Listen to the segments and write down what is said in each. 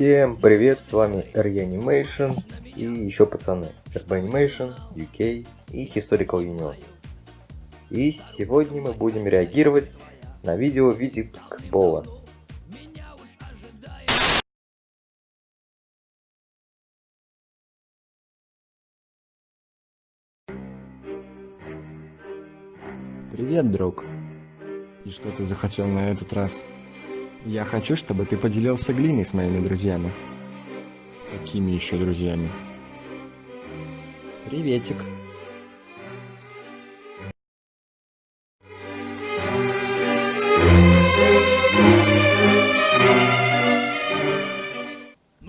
Всем привет, с вами R-Animation и еще пацаны RB Animation, UK и Historical Union. И сегодня мы будем реагировать на видео Витебск Бола. Привет, друг. И что ты захотел на этот раз? Я хочу, чтобы ты поделился глиной с моими друзьями. Какими еще друзьями? Приветик.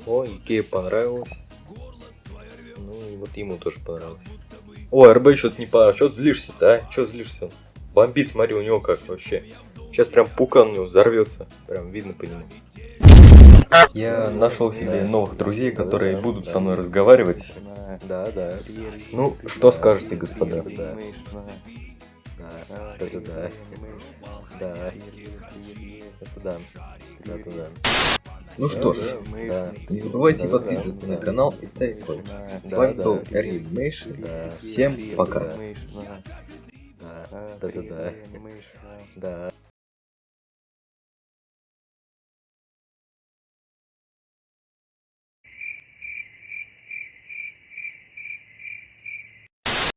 О, Икея понравилось. Ну и вот ему тоже понравилось. О, РБ что-то не понравилось. Что злишься-то, а? Что злишься? Бомбит, смотри, у него как вообще. Сейчас прям пукан у него взорвется. Прям видно по нему. Я нашел себе новых друзей, которые будут со мной разговаривать. Да, да. Ну, что скажете, господа? Да. Да, да, да. Да. Это да. Да, да, да. Ну что ж, да. не забывайте подписываться на канал и ставить лайк. С вами был Эрли Всем пока. Да, да, да. Да.